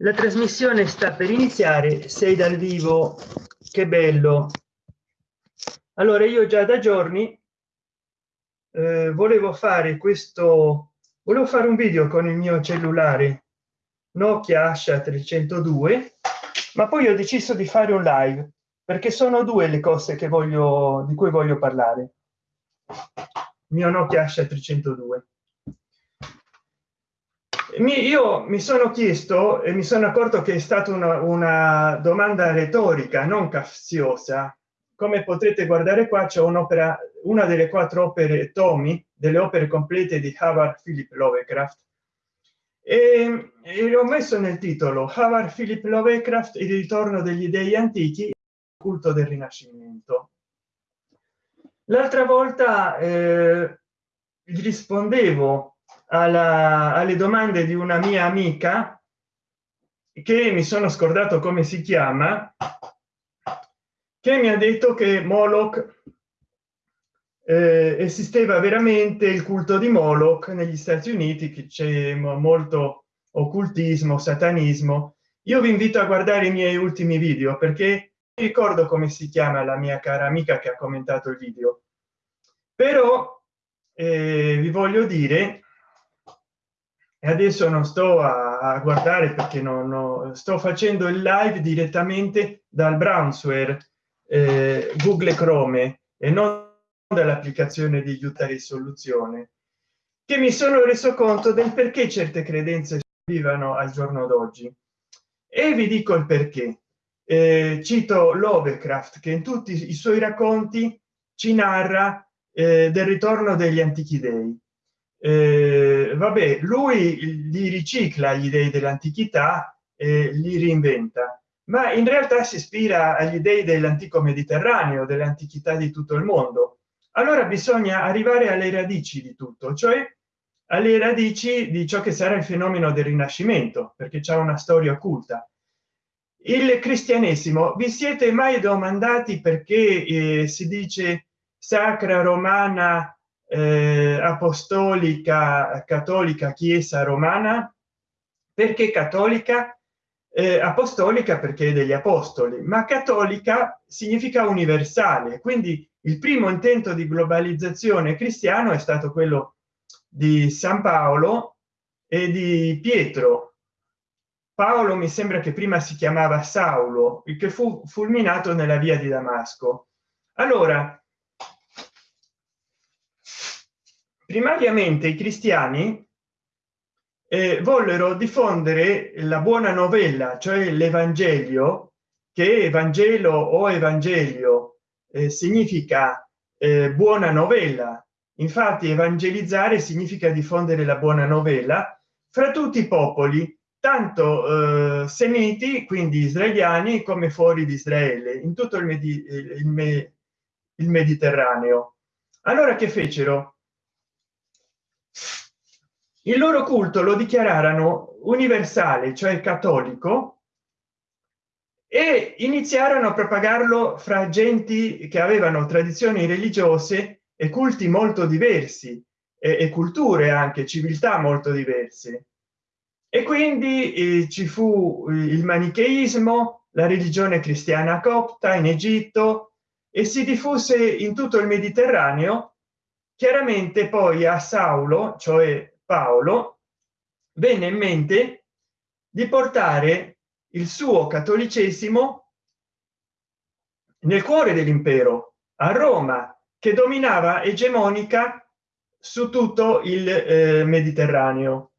la trasmissione sta per iniziare sei dal vivo. Che bello. Allora io già da giorni eh, volevo fare questo volevo fare un video con il mio cellulare nokia asha 302 ma poi ho deciso di fare un live perché sono due le cose che voglio di cui voglio parlare. Mio nokia asha 302 mi, io mi sono chiesto e mi sono accorto che è stata una, una domanda retorica non capziosa come potrete guardare qua c'è un'opera una delle quattro opere tomi delle opere complete di Howard Philip Lovecraft. E, e ho messo nel titolo Howard Philip Lovecraft il ritorno degli dei antichi culto del rinascimento. L'altra volta eh, rispondevo alla, alle domande di una mia amica che mi sono scordato come si chiama che mi ha detto che moloch eh, esisteva veramente il culto di moloch negli stati uniti che c'è molto occultismo satanismo. Io vi invito a guardare i miei ultimi video perché ricordo come si chiama la mia cara amica che ha commentato il video. Però eh, vi voglio dire e adesso non sto a, guardare perché non, non, sto facendo il live direttamente dal browser eh, google chrome e non dall'applicazione di aiuta risoluzione che mi sono reso conto del perché certe credenze vivano al giorno d'oggi. E vi dico il perché. Eh, cito lovecraft che in tutti i suoi racconti ci narra eh, del ritorno degli antichi dei eh, vabbè lui li ricicla gli dei dell'antichità e li reinventa. Ma in realtà si ispira agli dei dell'antico mediterraneo dell'antichità di tutto il mondo. Allora bisogna arrivare alle radici di tutto cioè alle radici di ciò che sarà il fenomeno del rinascimento perché c'è una storia occulta. Il cristianesimo vi siete mai domandati perché eh, si dice sacra romana eh, apostolica cattolica chiesa romana. Perché cattolica? Eh, apostolica perché degli apostoli ma cattolica significa universale. Quindi il primo intento di globalizzazione cristiano è stato quello di san paolo e di pietro. Paolo mi sembra che prima si chiamava saulo il che fu fulminato nella via di damasco. Allora primariamente i cristiani eh, vollero diffondere la buona novella cioè l'evangelio che evangelo o evangelio eh, significa eh, buona novella. Infatti evangelizzare significa diffondere la buona novella fra tutti i popoli tanto eh, semiti quindi israeliani come fuori di israele in tutto il, Medi il, me il mediterraneo. Allora che fecero il loro culto lo dichiararono universale cioè cattolico e iniziarono a propagarlo fra genti che avevano tradizioni religiose e culti molto diversi e, e culture anche civiltà molto diverse. E quindi eh, ci fu il manicheismo la religione cristiana copta in egitto e si diffuse in tutto il mediterraneo chiaramente poi a saulo cioè paolo venne in mente di portare il suo cattolicesimo nel cuore dell'impero a roma che dominava egemonica su tutto il eh, mediterraneo.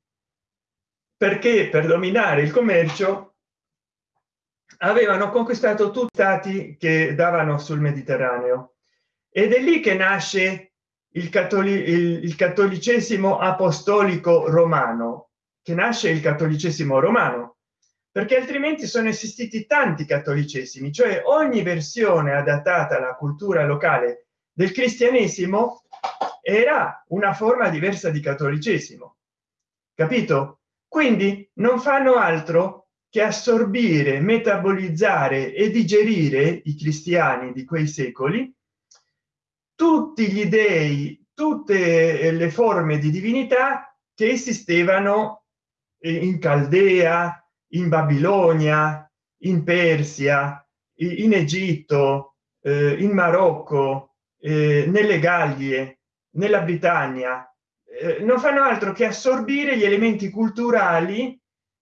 Perché per dominare il commercio avevano conquistato tutti stati che davano sul mediterraneo. Ed è lì che nasce il, cattolico il, il cattolicesimo apostolico romano che nasce il cattolicesimo romano perché altrimenti sono esistiti tanti cattolicesimi cioè ogni versione adattata alla cultura locale del cristianesimo era una forma diversa di cattolicesimo. Capito? Quindi non fanno altro che assorbire metabolizzare e digerire i cristiani di quei secoli tutti gli dei tutte le forme di divinità che esistevano in caldea in babilonia in persia in egitto eh, in marocco eh, nelle gallie nella britannia. Eh, non fanno altro che assorbire gli elementi culturali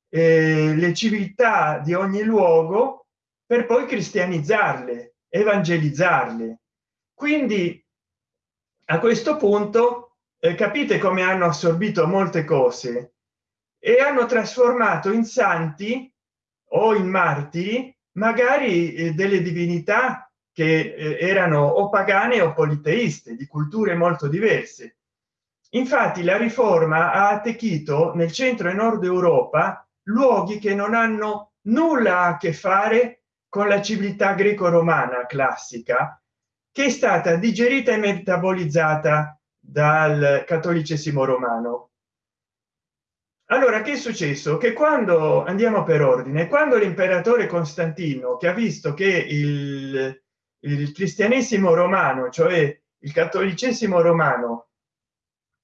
eh, le civiltà di ogni luogo per poi cristianizzarle evangelizzarle. Quindi a questo punto eh, capite come hanno assorbito molte cose? E hanno trasformato in santi o in martiri magari eh, delle divinità che eh, erano o pagane o politeiste di culture molto diverse. Infatti la riforma ha attecchito nel centro e nord europa luoghi che non hanno nulla a che fare con la civiltà greco romana classica che è stata digerita e metabolizzata dal cattolicesimo romano. Allora che è successo? Che quando andiamo per ordine quando l'imperatore costantino che ha visto che il, il cristianesimo romano cioè il cattolicesimo romano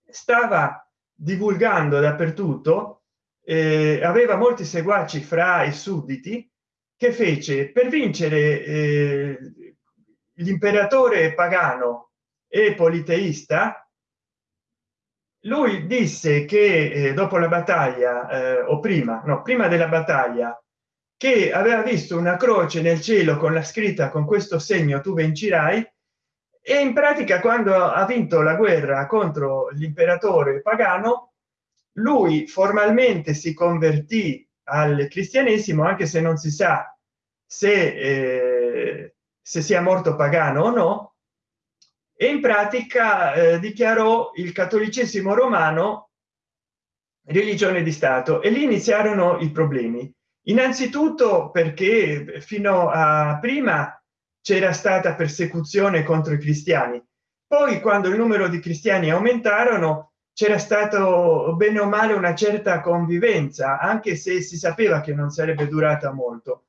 stava divulgando dappertutto eh, aveva molti seguaci fra i sudditi che fece per vincere eh, l'imperatore pagano e politeista lui disse che eh, dopo la battaglia eh, o prima no prima della battaglia che aveva visto una croce nel cielo con la scritta con questo segno tu vincerai e in pratica quando ha vinto la guerra contro l'imperatore pagano lui formalmente si convertì al cristianesimo anche se non si sa se, eh, se sia morto pagano o no. E in pratica eh, dichiarò il cattolicesimo romano religione di stato. E lì iniziarono i problemi. Innanzitutto perché fino a prima c'era stata persecuzione contro i cristiani. Poi quando il numero di cristiani aumentarono c'era stato bene o male una certa convivenza anche se si sapeva che non sarebbe durata molto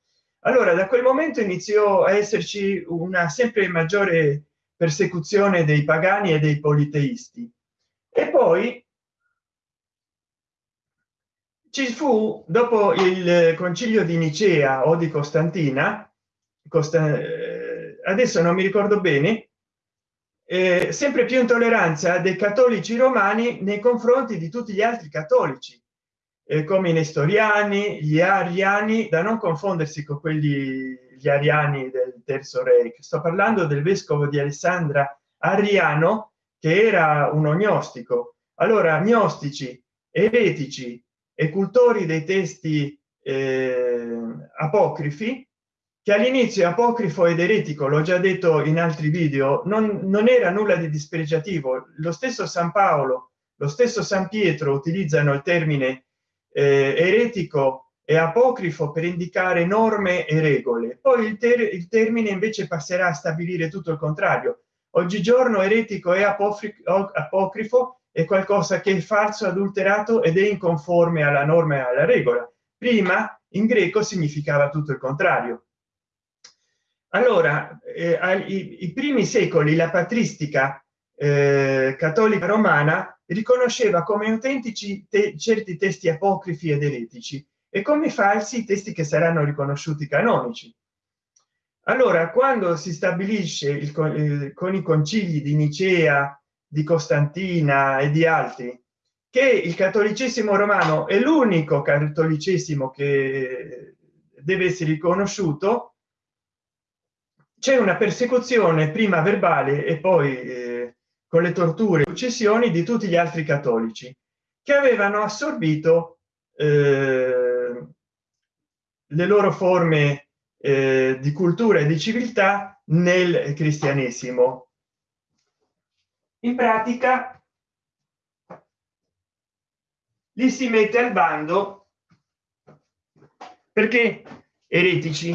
allora da quel momento iniziò a esserci una sempre maggiore persecuzione dei pagani e dei politeisti. E poi ci fu dopo il concilio di nicea o di costantina Costa, eh, adesso non mi ricordo bene eh, sempre più intolleranza dei cattolici romani nei confronti di tutti gli altri cattolici eh, come i nestoriani gli ariani da non confondersi con quelli gli ariani del terzo re. Sto parlando del vescovo di alessandra ariano che era un ognostico allora gnostici eretici e cultori dei testi eh, apocrifi che all'inizio apocrifo ed eretico l'ho già detto in altri video non, non era nulla di dispregiativo. Lo stesso san paolo lo stesso san pietro utilizzano il termine eh, eretico e apocrifo per indicare norme e regole. Poi il, ter il termine invece passerà a stabilire tutto il contrario. Oggigiorno eretico e apocrifo è qualcosa che è falso adulterato ed è inconforme alla norma e alla regola. Prima in greco significava tutto il contrario. Allora eh, ai, primi secoli la patristica eh, cattolica romana riconosceva come autentici te, certi testi apocrifi ed eretici e come falsi i testi che saranno riconosciuti canonici. Allora quando si stabilisce il, eh, con i concili di nicea di costantina e di altri che il cattolicesimo romano è l'unico cattolicesimo che deve essere riconosciuto c'è una persecuzione prima verbale e poi eh, con le torture successioni di tutti gli altri cattolici che avevano assorbito eh, le loro forme eh, di cultura e di civiltà nel cristianesimo. In pratica li si mette al bando perché eretici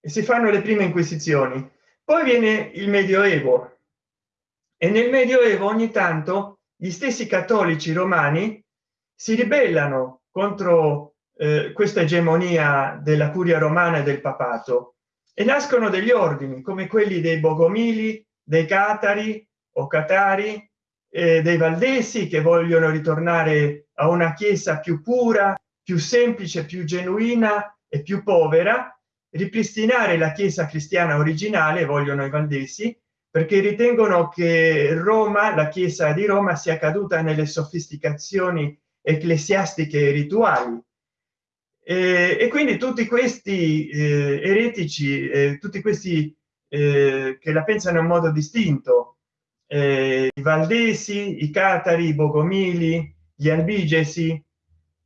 e si fanno le prime inquisizioni. Poi viene il medioevo e nel medioevo ogni tanto gli stessi cattolici romani si ribellano contro eh, questa egemonia della curia romana e del papato. E nascono degli ordini come quelli dei bogomili dei catari o catari eh, dei valdesi che vogliono ritornare a una chiesa più pura più semplice più genuina e più povera ripristinare la chiesa cristiana originale vogliono i valdesi perché ritengono che roma la chiesa di roma sia caduta nelle sofisticazioni ecclesiastiche e rituali. E, e quindi tutti questi eh, eretici eh, tutti questi eh, che la pensano in modo distinto eh, i valdesi i catari i bogomili gli albigesi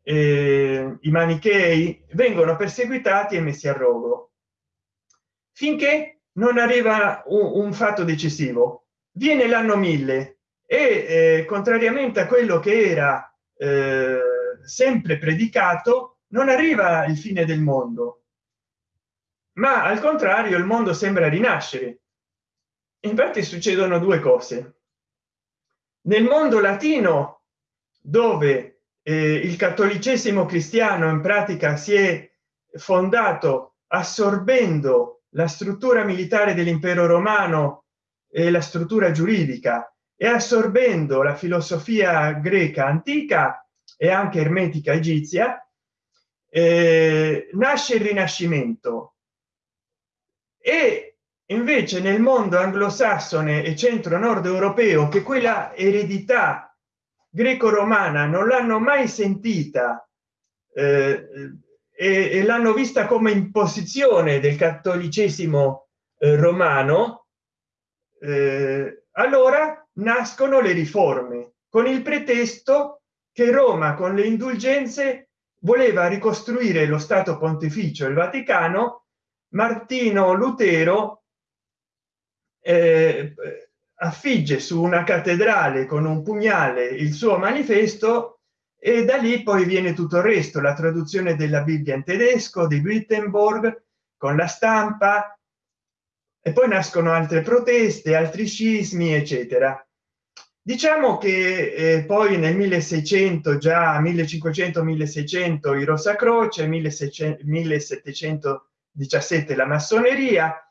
eh, i manichei vengono perseguitati e messi a rogo. Finché non arriva un, un fatto decisivo. Viene l'anno 1000 e eh, contrariamente a quello che era eh, sempre predicato non arriva il fine del mondo. Ma al contrario il mondo sembra rinascere. Infatti succedono due cose. Nel mondo latino dove eh, il cattolicesimo cristiano in pratica si è fondato assorbendo la struttura militare dell'impero romano e la struttura giuridica. E assorbendo la filosofia greca antica e anche ermetica egizia eh, nasce il rinascimento. E invece nel mondo anglosassone e centro nord europeo che quella eredità greco romana non l'hanno mai sentita eh, e, e l'hanno vista come imposizione del cattolicesimo eh, romano. Eh, allora nascono le riforme con il pretesto che roma con le indulgenze voleva ricostruire lo stato pontificio il vaticano. Martino lutero eh, affigge su una cattedrale con un pugnale il suo manifesto e da lì poi viene tutto il resto la traduzione della bibbia in tedesco di wittenborg con la stampa e poi nascono altre proteste altri scismi eccetera. Diciamo che eh, poi nel 1600 già 1500 1600 i rosa croce 1717 la massoneria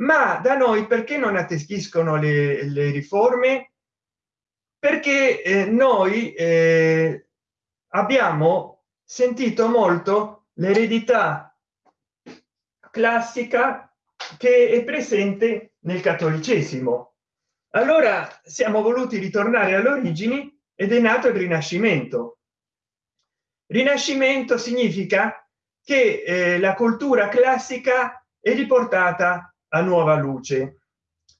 ma da noi perché non atteschiscono le, le riforme? Perché eh, noi eh, abbiamo sentito molto l'eredità classica che è presente nel cattolicesimo. Allora siamo voluti ritornare alle origini ed è nato il rinascimento. Rinascimento significa che eh, la cultura classica è riportata a nuova luce.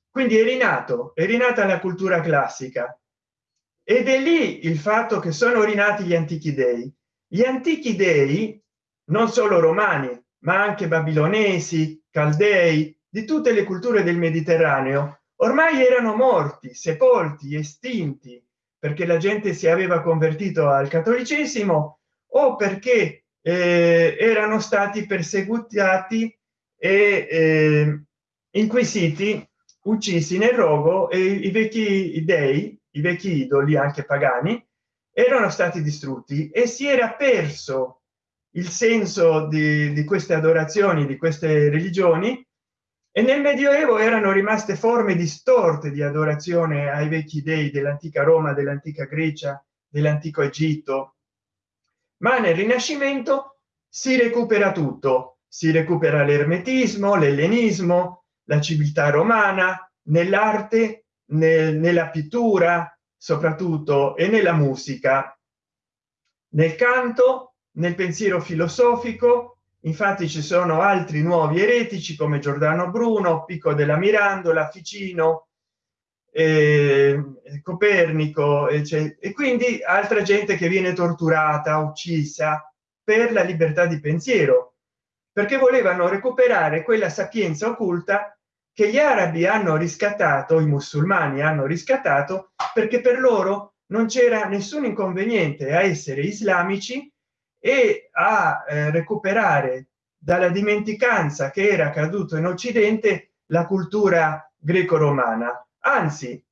Quindi è rinato è rinata la cultura classica ed è lì il fatto che sono rinati gli antichi dei. Gli antichi dei non solo romani ma anche babilonesi caldei di tutte le culture del mediterraneo ormai erano morti sepolti estinti perché la gente si aveva convertito al cattolicesimo o perché eh, erano stati perseguitati e eh, inquisiti uccisi nel rogo e i vecchi dei i vecchi idoli anche pagani erano stati distrutti e si era perso il senso di, di queste adorazioni di queste religioni e nel medioevo erano rimaste forme distorte di adorazione ai vecchi dei dell'antica roma dell'antica grecia dell'antico egitto. Ma nel rinascimento si recupera tutto. Si recupera l'ermetismo l'ellenismo la civiltà romana nell'arte nel, nella pittura soprattutto e nella musica. Nel canto nel pensiero filosofico infatti ci sono altri nuovi eretici come giordano bruno pico della mirandola ficino eh, copernico e, e quindi altra gente che viene torturata uccisa per la libertà di pensiero perché volevano recuperare quella sapienza occulta che gli arabi hanno riscattato i musulmani hanno riscattato perché per loro non c'era nessun inconveniente a essere islamici e a eh, recuperare dalla dimenticanza che era caduto in occidente la cultura greco romana anzi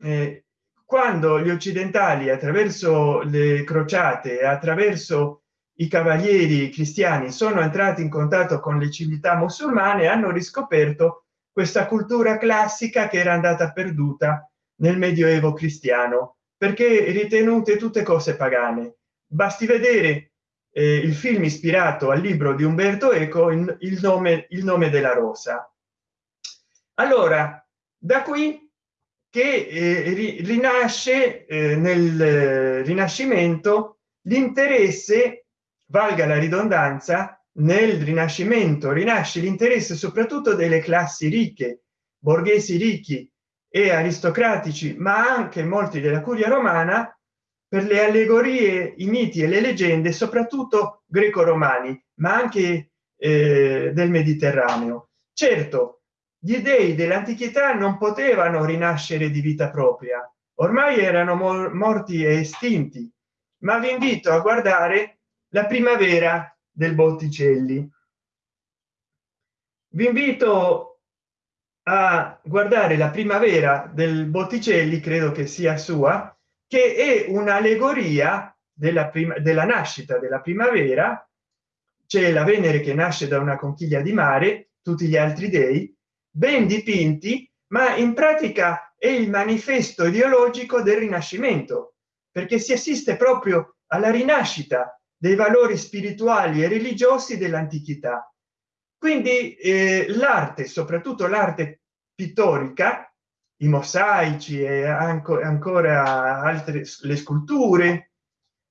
eh, quando gli occidentali attraverso le crociate attraverso i cavalieri cristiani sono entrati in contatto con le civiltà musulmane hanno riscoperto questa cultura classica che era andata perduta nel medioevo cristiano perché ritenute tutte cose pagane. Basti vedere eh, il film ispirato al libro di umberto eco in, il nome il nome della rosa. Allora da qui che eh, rinasce eh, nel rinascimento l'interesse valga la ridondanza nel rinascimento rinasce l'interesse soprattutto delle classi ricche borghesi ricchi e aristocratici ma anche molti della curia romana per le allegorie i miti e le leggende soprattutto greco-romani ma anche eh, del mediterraneo. Certo gli dei dell'antichità non potevano rinascere di vita propria. Ormai erano morti e estinti. Ma vi invito a guardare la primavera del botticelli. Vi invito a guardare la primavera del botticelli credo che sia sua che è un'allegoria della prima della nascita della primavera. C'è la venere che nasce da una conchiglia di mare tutti gli altri dei ben dipinti ma in pratica è il manifesto ideologico del rinascimento perché si assiste proprio alla rinascita dei valori spirituali e religiosi dell'antichità. Quindi eh, l'arte soprattutto l'arte pittorica i mosaici e anche ancora altre le sculture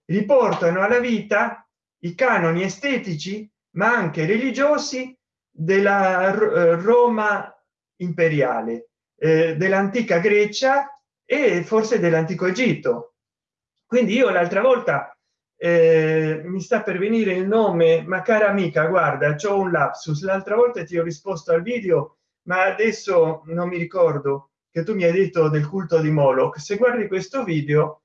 riportano alla vita i canoni estetici ma anche religiosi della eh, roma imperiale eh, dell'antica grecia e forse dell'antico egitto. Quindi io l'altra volta eh, mi sta per venire il nome ma cara amica guarda c'ho un lapsus. L'altra volta ti ho risposto al video ma adesso non mi ricordo che tu mi hai detto del culto di moloch. Se guardi questo video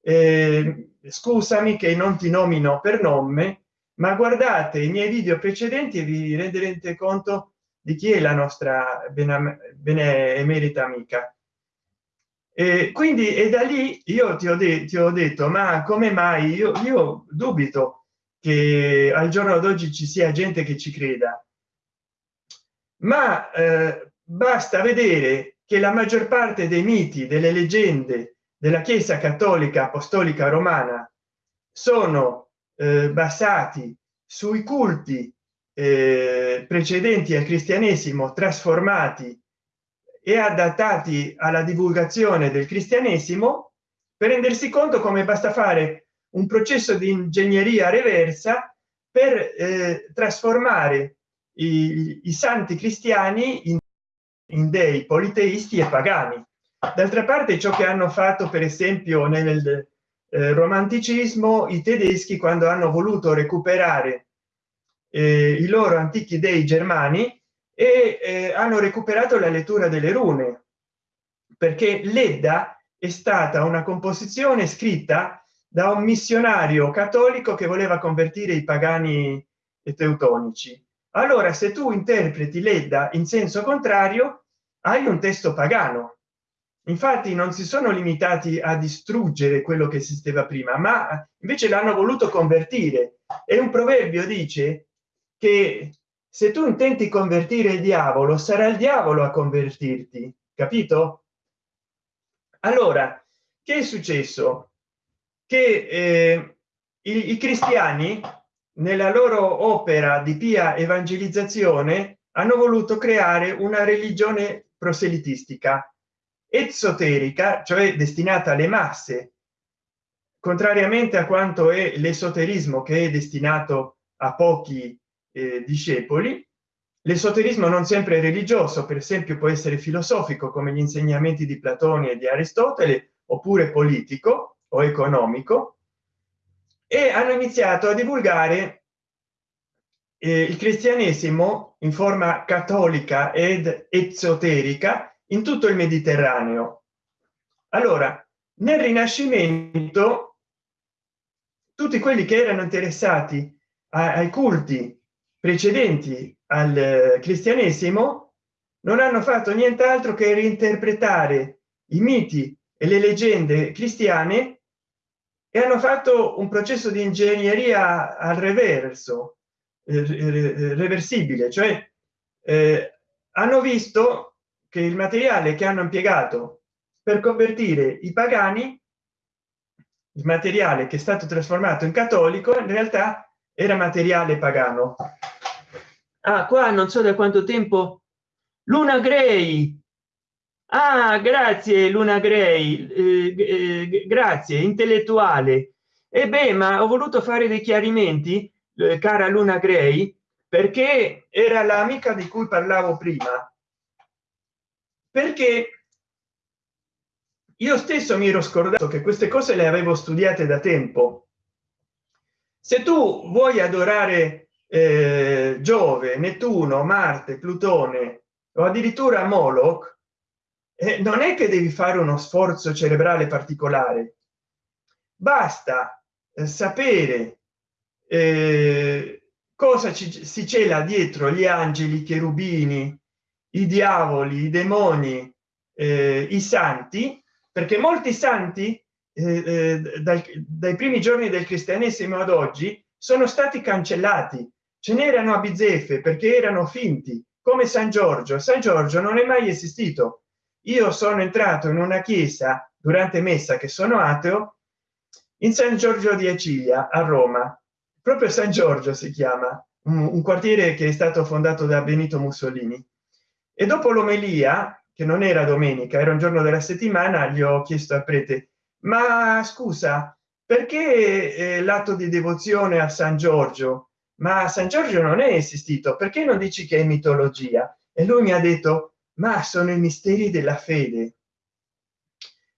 eh, scusami che non ti nomino per nome ma guardate i miei video precedenti e vi renderete conto di chi è la nostra benemerita amica e quindi e da lì io ti ho, ti ho detto ma come mai? Io, io dubito che al giorno d'oggi ci sia gente che ci creda. Ma eh, basta vedere che la maggior parte dei miti delle leggende della chiesa cattolica apostolica romana sono eh, basati sui culti eh, precedenti al cristianesimo trasformati e adattati alla divulgazione del cristianesimo per rendersi conto come basta fare un processo di ingegneria reversa per eh, trasformare i, i, santi cristiani in, in dei politeisti e pagani. D'altra parte ciò che hanno fatto per esempio nel eh, romanticismo i tedeschi quando hanno voluto recuperare eh, i loro antichi dei germani e eh, hanno recuperato la lettura delle rune perché l'edda è stata una composizione scritta da un missionario cattolico che voleva convertire i pagani e teutonici. Allora se tu interpreti l'edda in senso contrario hai un testo pagano. Infatti non si sono limitati a distruggere quello che esisteva prima ma invece l'hanno voluto convertire. E un proverbio dice che se tu intenti convertire il diavolo sarà il diavolo a convertirti capito? Allora che è successo? Che eh, i, i cristiani nella loro opera di pia evangelizzazione hanno voluto creare una religione proselitistica esoterica cioè destinata alle masse contrariamente a quanto è l'esoterismo che è destinato a pochi eh, discepoli. L'esoterismo non sempre religioso per esempio può essere filosofico come gli insegnamenti di platone e di aristotele oppure politico o economico. E hanno iniziato a divulgare eh, il cristianesimo in forma cattolica ed esoterica in tutto il mediterraneo. Allora nel rinascimento tutti quelli che erano interessati ai culti precedenti al eh, cristianesimo non hanno fatto nient'altro che reinterpretare i miti e le leggende cristiane e hanno fatto un processo di ingegneria al reverso eh, reversibile cioè eh, hanno visto che il materiale che hanno impiegato per convertire i pagani il materiale che è stato trasformato in cattolico in realtà era materiale pagano ah qua non so da quanto tempo. Luna grey ah grazie luna grey eh, eh, grazie intellettuale. E beh ma ho voluto fare dei chiarimenti eh, cara luna grey perché era l'amica di cui parlavo prima. Perché io stesso mi ero scordato che queste cose le avevo studiate da tempo. Se tu vuoi adorare eh, giove nettuno marte plutone o addirittura moloch eh, non è che devi fare uno sforzo cerebrale particolare. Basta eh, sapere eh, cosa ci, si cela dietro gli angeli i cherubini i diavoli i demoni eh, i santi perché molti santi eh, dai, dai primi giorni del cristianesimo ad oggi sono stati cancellati ce n'erano a bizzeffe perché erano finti come san giorgio. San giorgio non è mai esistito. Io sono entrato in una chiesa durante messa che sono ateo in san giorgio di acilia a roma. Proprio san giorgio si chiama un, quartiere che è stato fondato da benito mussolini. E dopo l'omelia che non era domenica era un giorno della settimana gli ho chiesto al prete ma scusa perché eh, l'atto di devozione a san giorgio ma san giorgio non è esistito perché non dici che è mitologia? E lui mi ha detto ma sono i misteri della fede.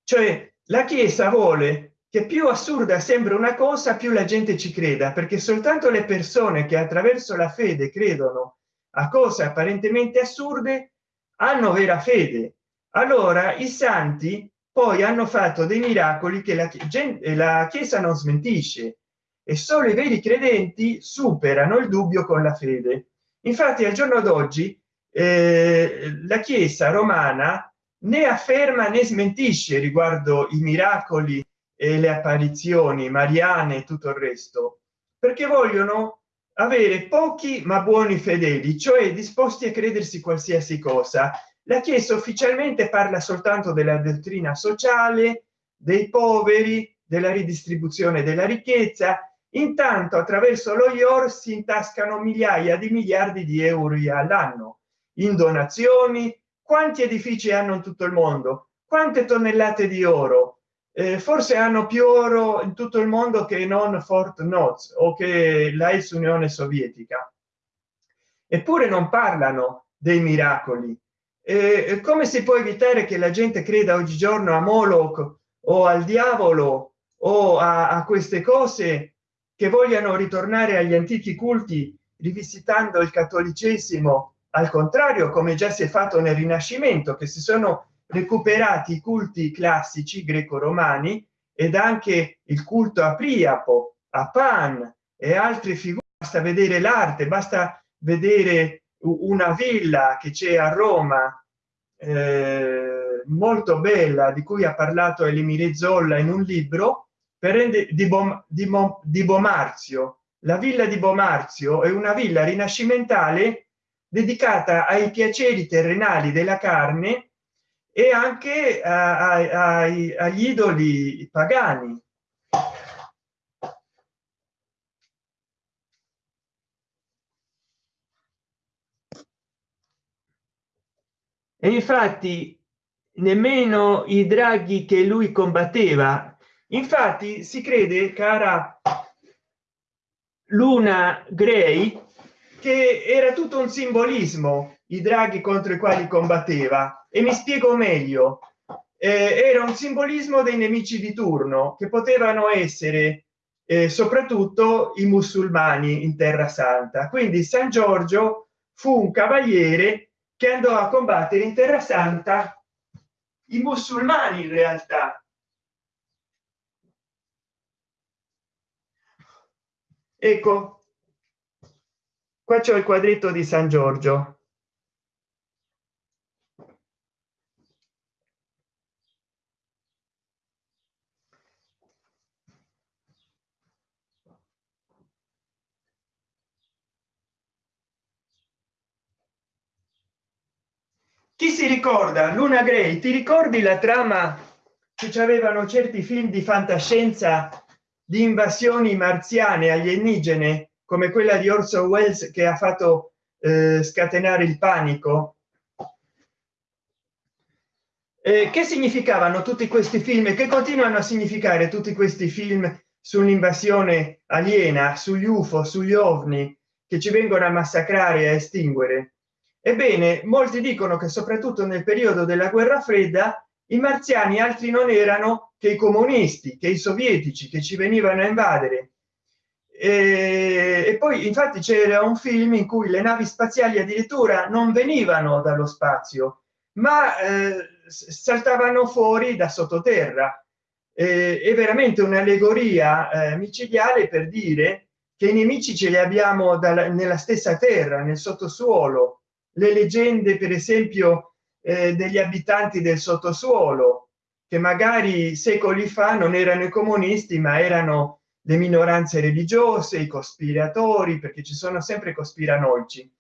Cioè la chiesa vuole che più assurda sembra una cosa più la gente ci creda perché soltanto le persone che attraverso la fede credono a cose apparentemente assurde hanno vera fede. Allora i santi poi hanno fatto dei miracoli che la, la chiesa non smentisce e solo i veri credenti superano il dubbio con la fede. Infatti al giorno d'oggi eh, la chiesa romana né afferma né smentisce riguardo i miracoli e le apparizioni mariane e tutto il resto perché vogliono avere pochi ma buoni fedeli cioè disposti a credersi qualsiasi cosa. La chiesa ufficialmente parla soltanto della dottrina sociale dei poveri della ridistribuzione della ricchezza intanto attraverso lo ior si intascano migliaia di miliardi di euro all'anno in donazioni quanti edifici hanno in tutto il mondo quante tonnellate di oro eh, forse hanno più oro in tutto il mondo che non Fort Knox o che la ex Unione Sovietica. Eppure non parlano dei miracoli. Eh, come si può evitare che la gente creda oggigiorno a Moloch o al diavolo o a, a queste cose che vogliano ritornare agli antichi culti rivisitando il cattolicesimo. Al contrario come già si è fatto nel rinascimento che si sono recuperati i culti classici greco-romani ed anche il culto a priapo a pan e altre figure. Basta vedere l'arte basta vedere una villa che c'è a roma eh, molto bella di cui ha parlato elimire zolla in un libro per rende di, Bom, di, Bom, di bomarzio la villa di bomarzio è una villa rinascimentale dedicata ai piaceri terrenali della carne e anche ai, agli idoli pagani. E infatti nemmeno i draghi che lui combatteva infatti si crede cara luna grey che era tutto un simbolismo i draghi contro i quali combatteva. E mi spiego meglio. Eh, era un simbolismo dei nemici di turno che potevano essere eh, soprattutto i musulmani in terra santa. Quindi san giorgio fu un cavaliere che andò a combattere in terra santa i musulmani in realtà ecco. Qua c'è il quadretto di san giorgio. Chi si ricorda? Luna grey ti ricordi la trama che avevano certi film di fantascienza di invasioni marziane alienigene come quella di Orson Welles che ha fatto eh, scatenare il panico. Eh, che significavano tutti questi film? E che continuano a significare tutti questi film sull'invasione aliena sugli ufo sugli ovni che ci vengono a massacrare e a estinguere? Ebbene molti dicono che soprattutto nel periodo della guerra fredda i marziani altri non erano che i comunisti che i sovietici che ci venivano a invadere. E, e poi infatti c'era un film in cui le navi spaziali addirittura non venivano dallo spazio ma eh, saltavano fuori da sottoterra. Eh, è veramente un'allegoria eh, micidiale per dire che i nemici ce li abbiamo dalla, nella stessa terra nel sottosuolo. Le leggende per esempio eh, degli abitanti del sottosuolo che magari secoli fa non erano i comunisti ma erano le minoranze religiose i cospiratori perché ci sono sempre cospiranoici.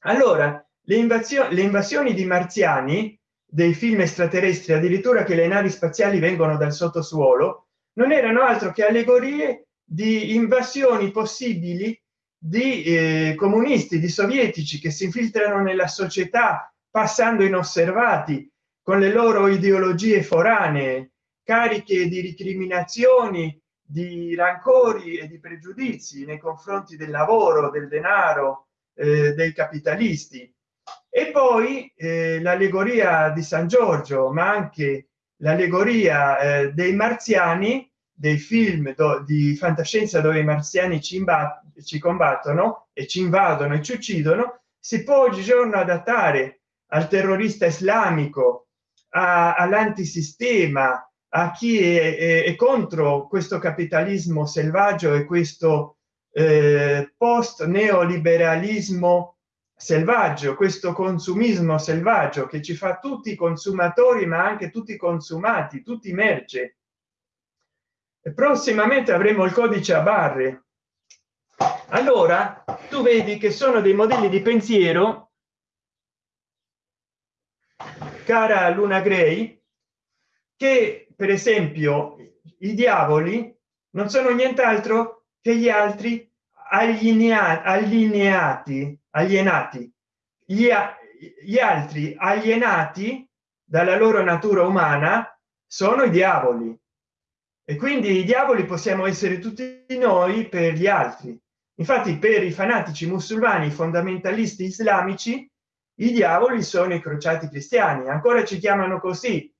Allora le invasioni le invasioni di marziani dei film extraterrestri addirittura che le navi spaziali vengono dal sottosuolo non erano altro che allegorie di invasioni possibili di eh, comunisti di sovietici che si infiltrano nella società passando inosservati con le loro ideologie foranee cariche di ricriminazioni di rancori e di pregiudizi nei confronti del lavoro del denaro eh, dei capitalisti. E poi eh, l'allegoria di san giorgio ma anche l'allegoria eh, dei marziani dei film di fantascienza dove i marziani ci, ci combattono e ci invadono e ci uccidono si può oggigiorno adattare al terrorista islamico all'antisistema a chi è, è, è, contro questo capitalismo selvaggio e questo eh, post neoliberalismo selvaggio questo consumismo selvaggio che ci fa tutti consumatori ma anche tutti consumati tutti merce prossimamente avremo il codice a barre. Allora tu vedi che sono dei modelli di pensiero cara luna gray che per esempio i diavoli non sono nient'altro che gli altri allineati alienati. Gli, gli altri alienati dalla loro natura umana sono i diavoli. E quindi i diavoli possiamo essere tutti noi per gli altri. Infatti per i fanatici musulmani fondamentalisti islamici i diavoli sono i crociati cristiani ancora ci chiamano così.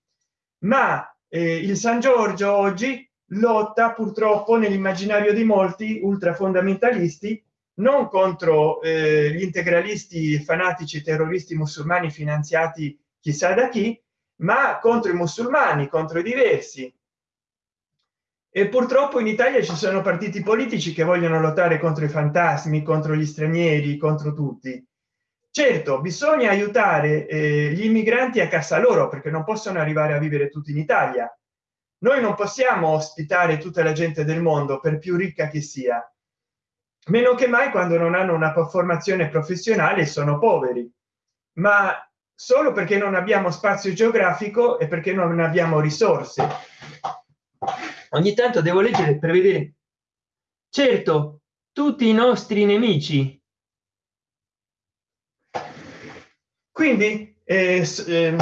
Ma eh, il san giorgio oggi lotta purtroppo nell'immaginario di molti ultra fondamentalisti non contro eh, gli integralisti fanatici terroristi musulmani finanziati chissà da chi ma contro i musulmani contro i diversi. E purtroppo in italia ci sono partiti politici che vogliono lottare contro i fantasmi contro gli stranieri contro tutti certo bisogna aiutare eh, gli immigranti a casa loro perché non possono arrivare a vivere tutti in italia. Noi non possiamo ospitare tutta la gente del mondo per più ricca che sia. Meno che mai quando non hanno una formazione professionale sono poveri. Ma solo perché non abbiamo spazio geografico e perché non abbiamo risorse. Ogni tanto devo leggere per vedere. Certo tutti i nostri nemici quindi eh, eh,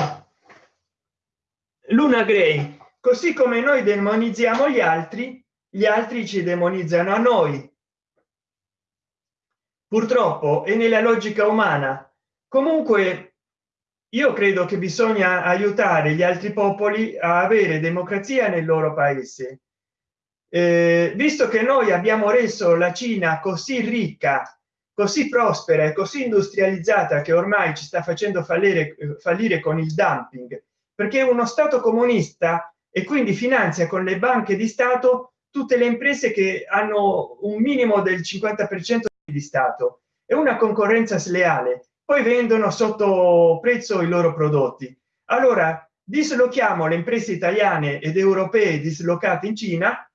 luna gray così come noi demonizziamo gli altri gli altri ci demonizzano a noi. Purtroppo è nella logica umana. Comunque io credo che bisogna aiutare gli altri popoli a avere democrazia nel loro paese. Eh, visto che noi abbiamo reso la cina così ricca così prospera e così industrializzata che ormai ci sta facendo fallire fallire con il dumping perché uno stato comunista e quindi finanzia con le banche di stato tutte le imprese che hanno un minimo del 50 per cento di stato è una concorrenza sleale poi vendono sotto prezzo i loro prodotti. Allora dislochiamo le imprese italiane ed europee dislocate in cina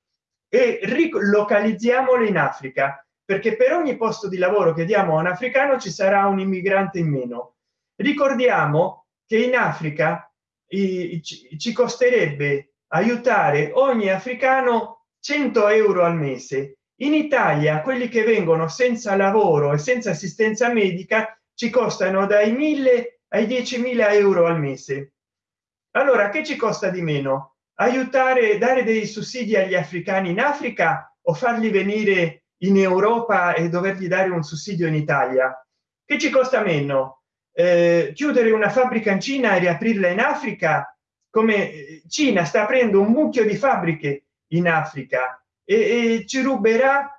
e rilocalizziamole in africa perché per ogni posto di lavoro che diamo a un africano ci sarà un immigrante in meno. Ricordiamo che in africa ci costerebbe aiutare ogni africano 100 euro al mese. In italia quelli che vengono senza lavoro e senza assistenza medica ci costano dai 1000 ai 10.000 euro al mese. Allora che ci costa di meno? Aiutare dare dei sussidi agli africani in africa o farli venire in europa e dovergli dare un sussidio in italia. Che ci costa meno? Eh, chiudere una fabbrica in cina e riaprirla in africa? Come eh, cina sta aprendo un mucchio di fabbriche in africa e, e ci ruberà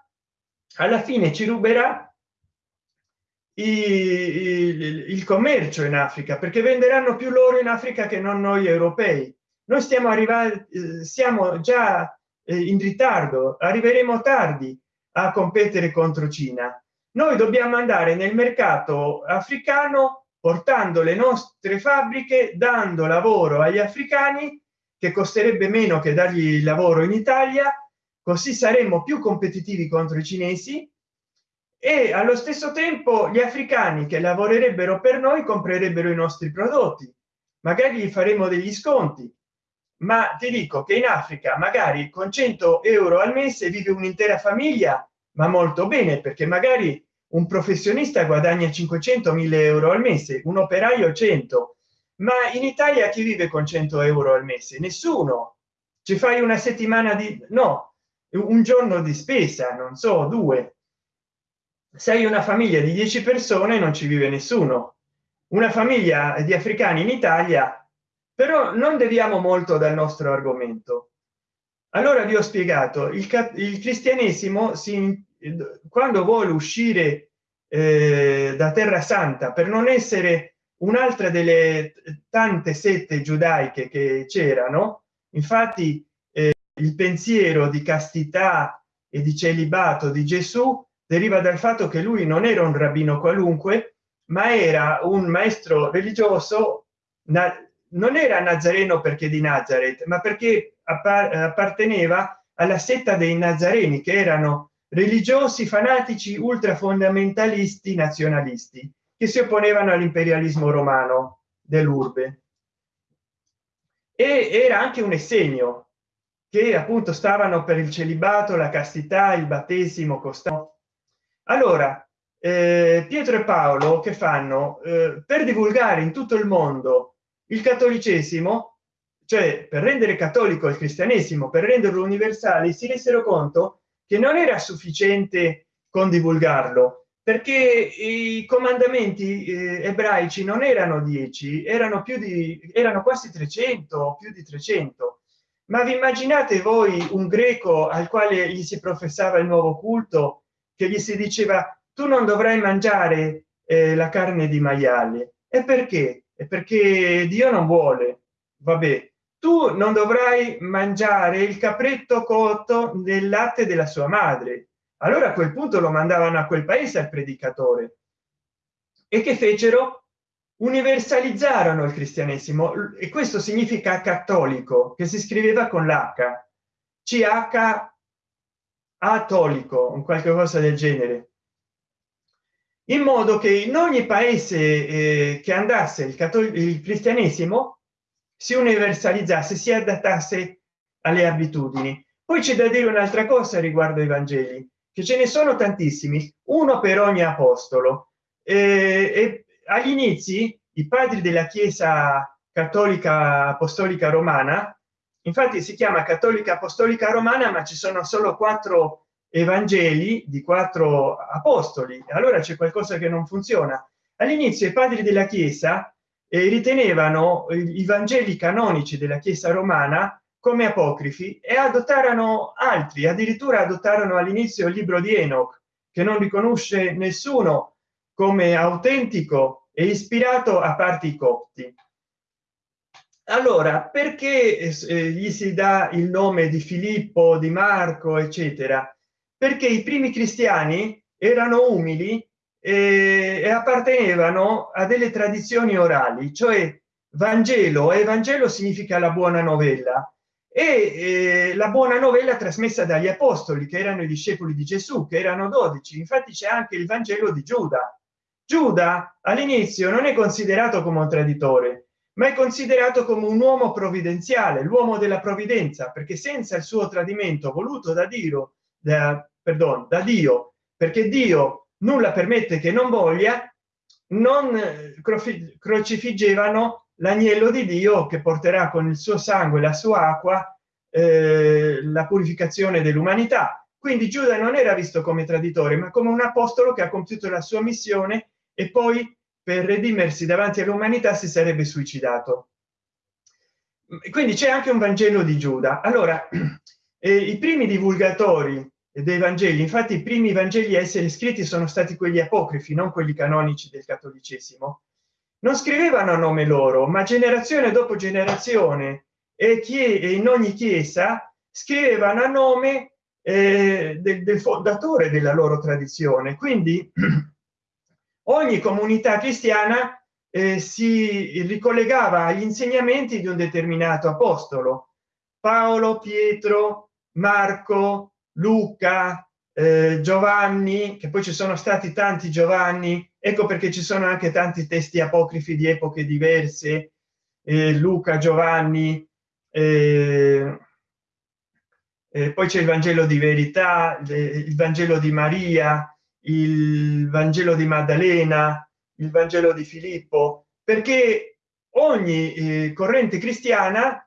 alla fine ci ruberà il, il commercio in africa perché venderanno più loro in africa che non noi europei. Noi stiamo arrivando eh, siamo già eh, in ritardo arriveremo tardi a competere contro cina. Noi dobbiamo andare nel mercato africano portando le nostre fabbriche dando lavoro agli africani che costerebbe meno che dargli lavoro in italia così saremmo più competitivi contro i cinesi. E allo stesso tempo gli africani che lavorerebbero per noi comprerebbero i nostri prodotti. Magari gli faremo degli sconti ma ti dico che in africa magari con 100 euro al mese vive un'intera famiglia ma molto bene perché magari un professionista guadagna 500 1000 euro al mese un operaio 100 ma in italia chi vive con 100 euro al mese? Nessuno. Ci fai una settimana di no un giorno di spesa non so due. Sei una famiglia di 10 persone non ci vive nessuno. Una famiglia di africani in italia però non deviamo molto dal nostro argomento. Allora vi ho spiegato il, il cristianesimo si quando vuole uscire eh, da terra santa per non essere un'altra delle tante sette giudaiche che c'erano infatti eh, il pensiero di castità e di celibato di gesù deriva dal fatto che lui non era un rabbino qualunque ma era un maestro religioso non era nazareno perché di nazareth ma perché apparteneva alla setta dei nazareni che erano religiosi fanatici ultra fondamentalisti nazionalisti che si opponevano all'imperialismo romano dell'urbe. E era anche un essegno che appunto stavano per il celibato la castità il battesimo costano allora eh, pietro e paolo che fanno? Eh, per divulgare in tutto il mondo il cattolicesimo cioè per rendere cattolico il cristianesimo per renderlo universale si resero conto che non era sufficiente con divulgarlo perché i comandamenti eh, ebraici non erano 10 erano più di erano quasi 300 più di 300 ma vi immaginate voi un greco al quale gli si professava il nuovo culto che gli si diceva tu non dovrai mangiare eh, la carne di maiale e perché è perché dio non vuole. Vabbè tu non dovrai mangiare il capretto cotto nel latte della sua madre. Allora a quel punto lo mandavano a quel paese al predicatore. E che fecero? Universalizzarono il cristianesimo. E questo significa cattolico che si scriveva con l'h. Ch cattolico un qualche cosa del genere in modo che in ogni paese eh, che andasse il, il cristianesimo si universalizzasse si adattasse alle abitudini. Poi c'è da dire un'altra cosa riguardo ai vangeli che ce ne sono tantissimi uno per ogni apostolo. Eh, e agli inizi i padri della chiesa cattolica apostolica romana infatti si chiama cattolica apostolica romana ma ci sono solo quattro evangeli di quattro apostoli. Allora c'è qualcosa che non funziona. All'inizio i padri della chiesa eh, ritenevano i vangeli canonici della chiesa romana come apocrifi e adottarono altri addirittura adottarono all'inizio il libro di enoch che non riconosce nessuno come autentico e ispirato a parte i copti. Allora perché eh, gli si dà il nome di filippo di marco eccetera perché i primi cristiani erano umili e, e appartenevano a delle tradizioni orali cioè vangelo e vangelo significa la buona novella e eh, la buona novella trasmessa dagli apostoli che erano i discepoli di gesù che erano 12 infatti c'è anche il vangelo di giuda. Giuda all'inizio non è considerato come un traditore ma è considerato come un uomo provvidenziale l'uomo della provvidenza perché senza il suo tradimento voluto da dio da, perdon, da dio perché dio nulla permette che non voglia non crocifiggevano l'agnello di dio che porterà con il suo sangue la sua acqua eh, la purificazione dell'umanità. Quindi giuda non era visto come traditore ma come un apostolo che ha compiuto la sua missione e poi per redimersi davanti all'umanità si sarebbe suicidato. Quindi c'è anche un vangelo di giuda. Allora eh, i primi divulgatori dei vangeli. Infatti i primi vangeli a essere scritti sono stati quelli apocrifi non quelli canonici del cattolicesimo. Non scrivevano a nome loro ma generazione dopo generazione e chi in ogni chiesa scrivevano a nome eh, del, del fondatore della loro tradizione. Quindi ogni comunità cristiana eh, si ricollegava agli insegnamenti di un determinato apostolo. Paolo pietro marco luca eh, giovanni che poi ci sono stati tanti giovanni ecco perché ci sono anche tanti testi apocrifi di epoche diverse eh, luca giovanni eh, eh, poi c'è il vangelo di verità il vangelo di maria il vangelo di maddalena il vangelo di filippo perché ogni eh, corrente cristiana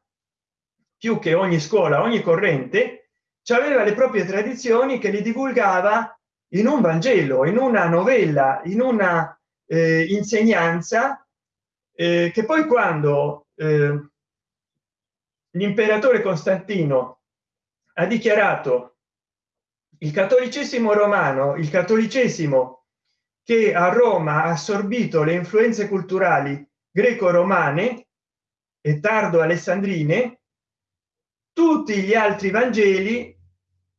più che ogni scuola ogni corrente aveva le proprie tradizioni che li divulgava in un vangelo in una novella in una eh, insegnanza eh, che poi quando eh, l'imperatore costantino ha dichiarato il cattolicesimo romano il cattolicesimo che a roma ha assorbito le influenze culturali greco-romane e tardo alessandrine tutti gli altri vangeli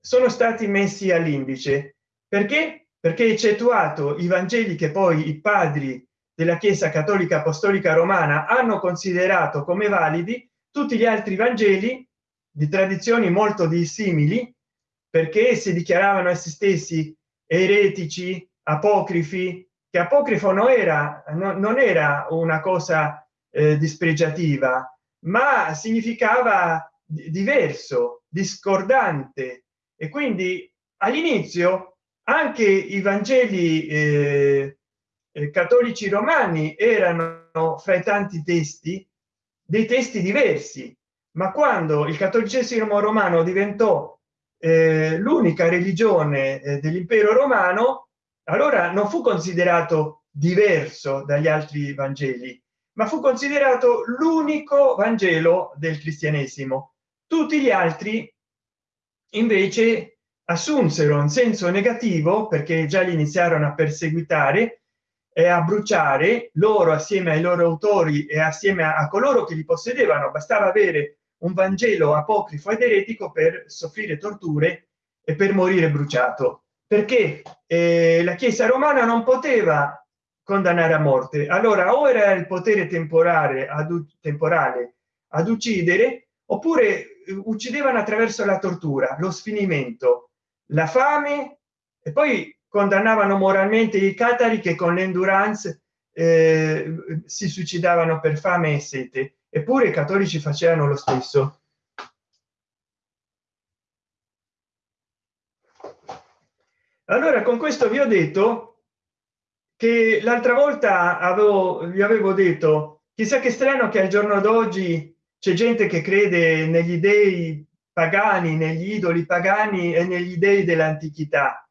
sono stati messi all'indice. Perché? Perché eccettuato i vangeli che poi i padri della chiesa cattolica apostolica romana hanno considerato come validi tutti gli altri vangeli di tradizioni molto dissimili perché si dichiaravano essi stessi eretici apocrifi che apocrifo non era no, non era una cosa eh, dispregiativa ma significava diverso discordante. E quindi all'inizio anche i vangeli eh, eh, cattolici romani erano fra i tanti testi dei testi diversi. Ma quando il cattolicesimo romano diventò eh, l'unica religione eh, dell'impero romano allora non fu considerato diverso dagli altri vangeli ma fu considerato l'unico vangelo del cristianesimo tutti gli altri invece assunsero un senso negativo perché già li iniziarono a perseguitare e a bruciare loro assieme ai loro autori e assieme a, coloro che li possedevano. Bastava avere un vangelo apocrifo ed eretico per soffrire torture e per morire bruciato. Perché eh, la chiesa romana non poteva condannare a morte. Allora o era il potere temporale ad temporale ad uccidere oppure uccidevano attraverso la tortura lo sfinimento la fame e poi condannavano moralmente i catari che con l'endurance eh, si suicidavano per fame e sete. Eppure i cattolici facevano lo stesso. Allora con questo vi ho detto che l'altra volta avevo vi avevo detto chissà che strano che al giorno d'oggi c'è gente che crede negli dei pagani negli idoli pagani e negli dei dell'antichità.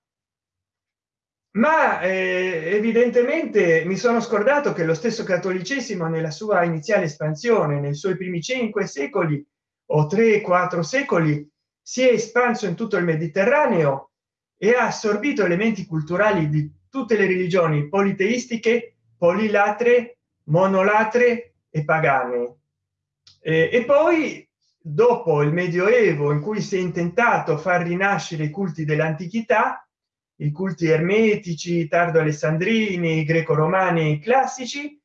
Ma eh, evidentemente mi sono scordato che lo stesso cattolicesimo nella sua iniziale espansione nei suoi primi cinque secoli o tre quattro secoli si è espanso in tutto il mediterraneo e ha assorbito elementi culturali di tutte le religioni politeistiche polilatre monolatre e pagane eh, e poi dopo il medioevo in cui si è intentato far rinascere i culti dell'antichità i culti ermetici tardo alessandrini greco romani classici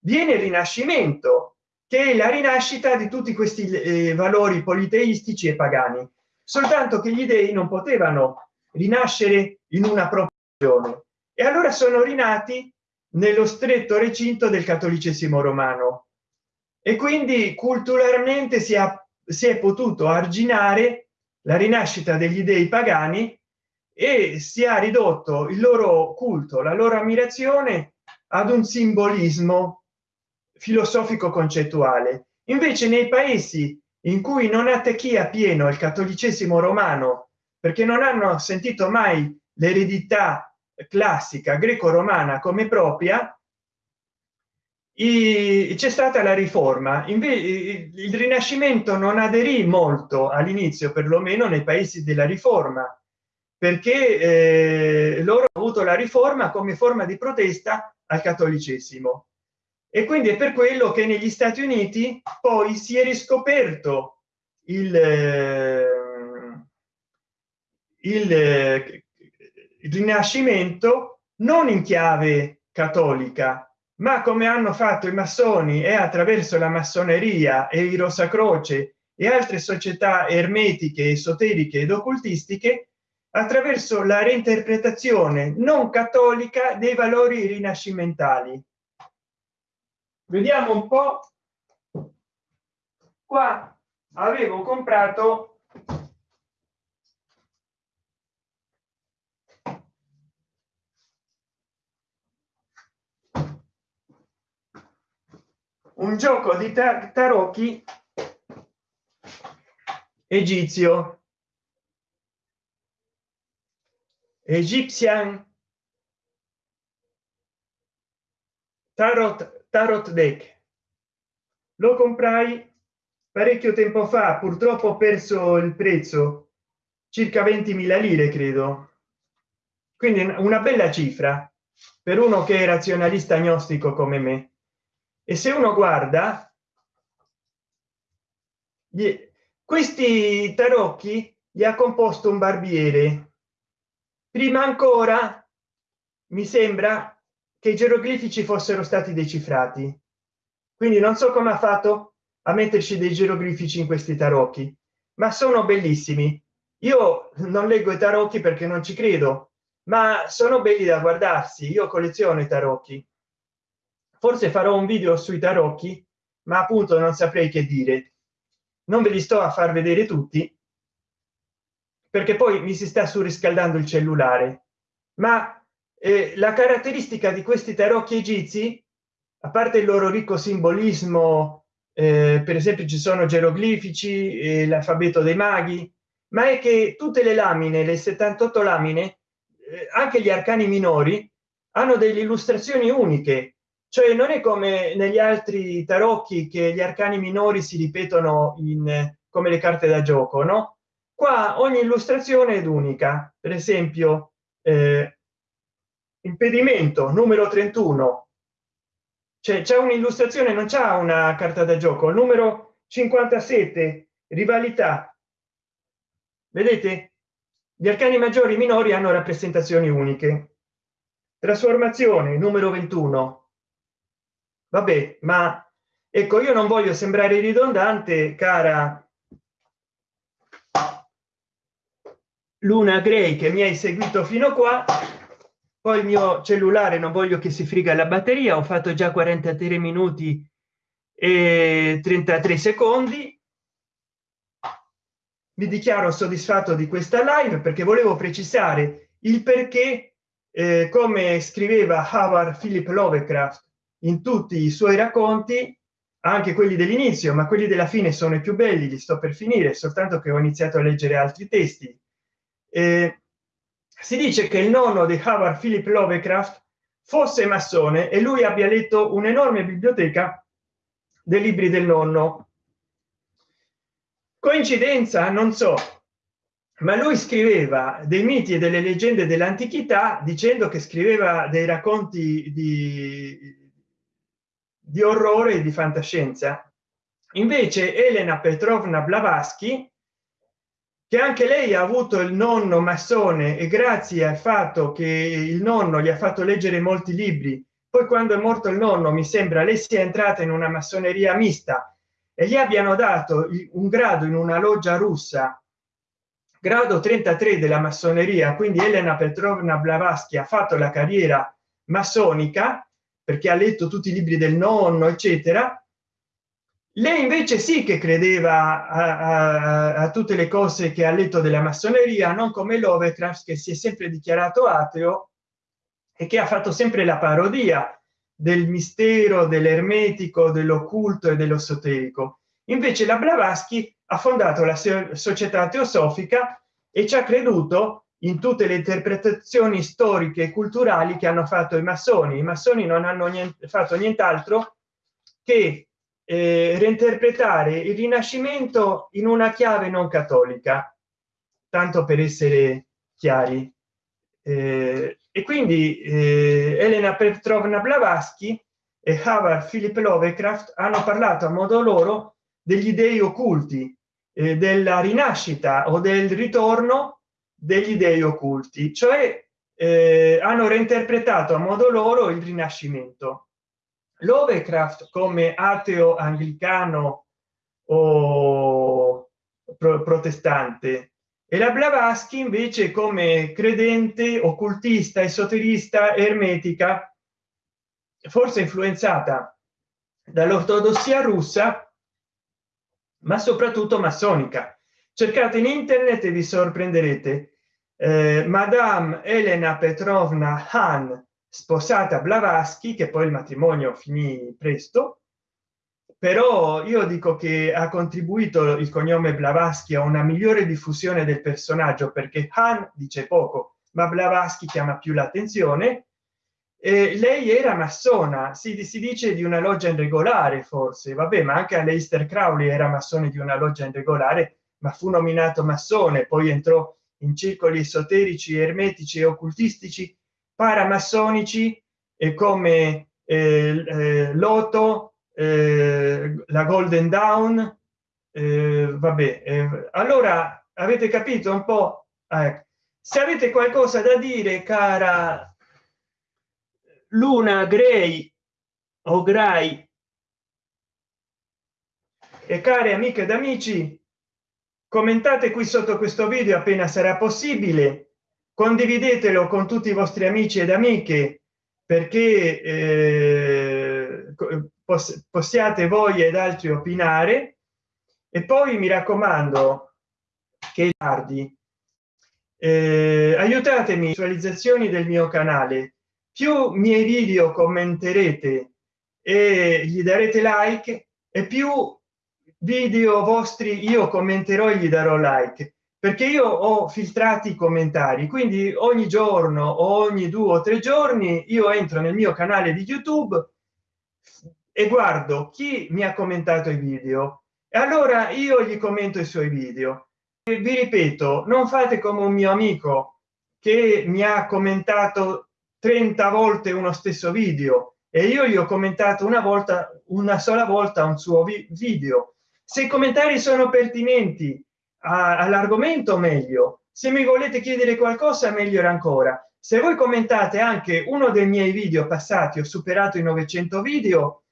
viene il rinascimento che è la rinascita di tutti questi eh, valori politeistici e pagani. Soltanto che gli dei non potevano rinascere in una proporzione. E allora sono rinati nello stretto recinto del cattolicesimo romano e quindi culturalmente si è, si è potuto arginare la rinascita degli dei pagani e si è ridotto il loro culto la loro ammirazione ad un simbolismo filosofico concettuale. Invece nei paesi in cui non attecchia pieno il cattolicesimo romano perché non hanno sentito mai l'eredità classica greco-romana come propria c'è stata la riforma. Invece il rinascimento non aderì molto all'inizio perlomeno nei paesi della riforma perché eh, loro hanno avuto la riforma come forma di protesta al cattolicesimo. E quindi è per quello che negli stati uniti poi si è riscoperto il, eh, il, il rinascimento non in chiave cattolica ma come hanno fatto i massoni e attraverso la massoneria e i rosacroce e altre società ermetiche esoteriche ed occultistiche attraverso la reinterpretazione non cattolica dei valori rinascimentali. Vediamo un po. Qua avevo comprato un gioco di tarocchi egizio Egyptian Tarot, Tarot Deck. Lo comprai parecchio tempo fa, purtroppo ho perso il prezzo, circa 20.000 lire credo. Quindi una bella cifra per uno che è razionalista agnostico come me. E se uno guarda questi tarocchi gli ha composto un barbiere. Prima ancora mi sembra che i geroglifici fossero stati decifrati. Quindi non so come ha fatto a metterci dei geroglifici in questi tarocchi ma sono bellissimi. Io non leggo i tarocchi perché non ci credo ma sono belli da guardarsi. Io colleziono i tarocchi forse farò un video sui tarocchi ma appunto non saprei che dire. Non ve li sto a far vedere tutti perché poi mi si sta surriscaldando il cellulare. Ma eh, la caratteristica di questi tarocchi egizi a parte il loro ricco simbolismo eh, per esempio ci sono geroglifici eh, l'alfabeto dei maghi ma è che tutte le lamine le 78 lamine eh, anche gli arcani minori hanno delle illustrazioni uniche cioè non è come negli altri tarocchi che gli arcani minori si ripetono in come le carte da gioco no? Qua ogni illustrazione ed unica. Per esempio eh, impedimento numero 31 cioè c'è un'illustrazione non c'è una carta da gioco. Numero 57 rivalità. Vedete? Gli arcani maggiori e minori hanno rappresentazioni uniche. Trasformazione numero 21 vabbè ma ecco io non voglio sembrare ridondante cara luna grey che mi hai seguito fino qua. Poi il mio cellulare non voglio che si friga la batteria ho fatto già 43 minuti e 33 secondi. Mi dichiaro soddisfatto di questa live perché volevo precisare il perché eh, come scriveva Howard Philip Lovecraft in tutti i suoi racconti anche quelli dell'inizio ma quelli della fine sono i più belli li sto per finire soltanto che ho iniziato a leggere altri testi. Eh, si dice che il nonno di Howard Philip Lovecraft fosse massone e lui abbia letto un'enorme biblioteca dei libri del nonno. Coincidenza? Non so. Ma lui scriveva dei miti e delle leggende dell'antichità dicendo che scriveva dei racconti di, di orrore e di fantascienza. Invece elena petrovna blavatsky che anche lei ha avuto il nonno massone e grazie al fatto che il nonno gli ha fatto leggere molti libri poi quando è morto il nonno mi sembra lei sia entrata in una massoneria mista e gli abbiano dato un grado in una loggia russa grado 33 della massoneria. Quindi elena petrovna blavatsky ha fatto la carriera massonica perché ha letto tutti i libri del nonno eccetera. Lei invece sì che credeva a, a, a, tutte le cose che ha letto della massoneria non come Lovecraft che si è sempre dichiarato ateo e che ha fatto sempre la parodia del mistero dell'ermetico dell'occulto e dell'esoterico. Invece la blavatsky ha fondato la società teosofica e ci ha creduto in tutte le interpretazioni storiche e culturali che hanno fatto i massoni. I massoni non hanno niente, fatto nient'altro che eh, reinterpretare il rinascimento in una chiave non cattolica tanto per essere chiari. Eh, e quindi eh, elena petrovna blavatsky e howard philip lovecraft hanno parlato a modo loro degli dei occulti eh, della rinascita o del ritorno degli dei occulti cioè eh, hanno reinterpretato a modo loro il rinascimento. Lovecraft come ateo anglicano o pro protestante e la Blavatsky invece come credente occultista esoterista ermetica forse influenzata dall'ortodossia russa ma soprattutto massonica. Cercate in internet e vi sorprenderete eh, madame elena petrovna han sposata blavatsky che poi il matrimonio finì presto. Però io dico che ha contribuito il cognome blavatsky a una migliore diffusione del personaggio perché han dice poco ma blavatsky chiama più l'attenzione. E lei era massona si, si dice di una loggia in regolare forse. Vabbè ma anche Aleister Crowley era massone di una loggia in regolare ma fu nominato massone poi entrò in circoli esoterici ermetici e occultistici paramassonici e come eh, eh, Loto, eh, la Golden Dawn, eh, vabbè, allora avete capito un po'? Eh, se avete qualcosa da dire, cara Luna Gray o Gray e care amiche ed amici, commentate qui sotto questo video appena sarà possibile. Condividetelo con tutti i vostri amici ed amiche perché eh, poss possiate voi ed altri opinare. E poi mi raccomando che tardi. Eh, aiutatemi visualizzazioni del mio canale. Più miei video commenterete e gli darete like e più video vostri io commenterò e gli darò like perché io ho filtrati i commentari quindi ogni giorno ogni due o tre giorni io entro nel mio canale di youtube e guardo chi mi ha commentato i video. E allora io gli commento i suoi video. E vi ripeto non fate come un mio amico che mi ha commentato 30 volte uno stesso video e io gli ho commentato una volta una sola volta un suo video se i commentari sono pertinenti all'argomento meglio. Se mi volete chiedere qualcosa meglio ancora. Se voi commentate anche uno dei miei video passati ho superato i 900 video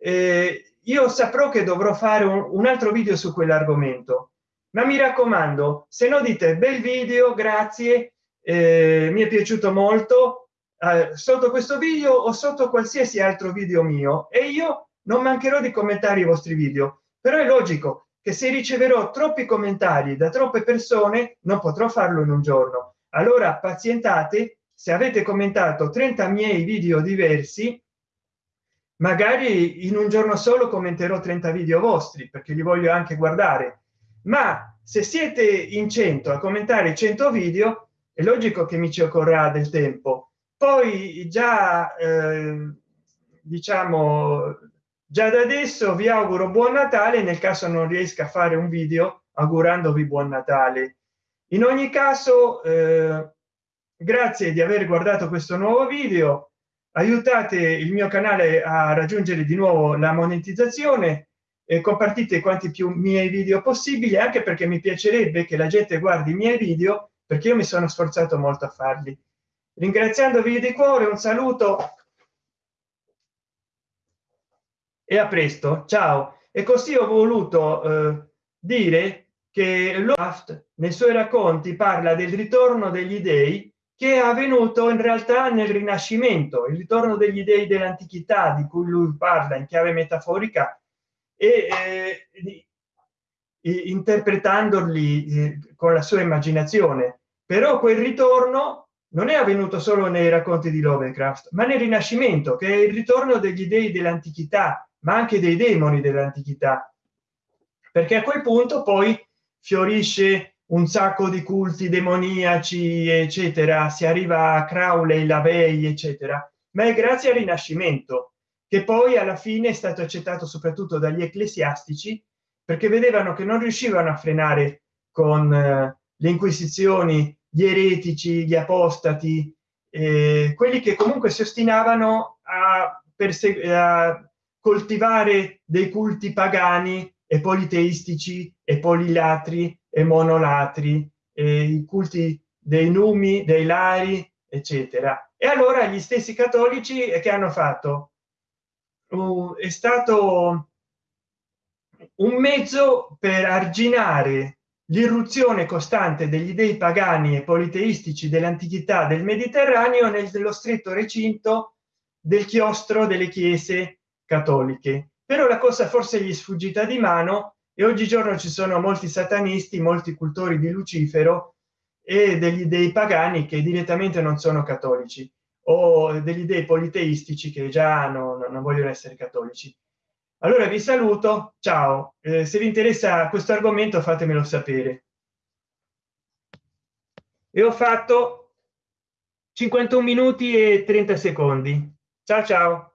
eh, io saprò che dovrò fare un, un altro video su quell'argomento. Ma mi raccomando se no dite bel video grazie eh, mi è piaciuto molto eh, sotto questo video o sotto qualsiasi altro video mio e io non mancherò di commentare i vostri video però è logico che se riceverò troppi commentari da troppe persone non potrò farlo in un giorno. Allora pazientate se avete commentato 30 miei video diversi magari in un giorno solo commenterò 30 video vostri perché li voglio anche guardare. Ma se siete in 100 a commentare 100 video è logico che mi ci occorrerà del tempo. Poi già eh, diciamo già da adesso vi auguro buon natale nel caso non riesca a fare un video augurandovi buon natale. In ogni caso eh, grazie di aver guardato questo nuovo video. Aiutate il mio canale a raggiungere di nuovo la monetizzazione e compartite quanti più miei video possibili anche perché mi piacerebbe che la gente guardi i miei video perché io mi sono sforzato molto a farli. Ringraziandovi di cuore un saluto e a presto ciao. E così ho voluto eh, dire che Loft nei suoi racconti parla del ritorno degli dei che è avvenuto in realtà nel rinascimento il ritorno degli dei dell'antichità di cui lui parla in chiave metaforica e eh, interpretandoli eh, con la sua immaginazione. Però quel ritorno non è avvenuto solo nei racconti di Lovecraft ma nel rinascimento che è il ritorno degli dei dell'antichità ma anche dei demoni dell'antichità. Perché a quel punto poi fiorisce un sacco di culti demoniaci eccetera. Si arriva a crowley lavey eccetera. Ma è grazie al rinascimento che poi alla fine è stato accettato soprattutto dagli ecclesiastici perché vedevano che non riuscivano a frenare con eh, le inquisizioni gli eretici gli apostati eh, quelli che comunque si ostinavano a, a coltivare dei culti pagani e politeistici e polilatri e monolatri e i culti dei numi dei lari eccetera. E allora gli stessi cattolici che hanno fatto? Uh, è stato un mezzo per arginare l'irruzione costante degli dei pagani e politeistici dell'antichità del mediterraneo nello stretto recinto del chiostro delle chiese cattoliche. Però la cosa forse gli sfuggita di mano e oggigiorno ci sono molti satanisti molti cultori di lucifero e degli dei pagani che direttamente non sono cattolici o degli dei politeistici che già non, non vogliono essere cattolici allora vi saluto. Ciao. Eh, se vi interessa questo argomento fatemelo sapere. E ho fatto 51 minuti e 30 secondi. Ciao ciao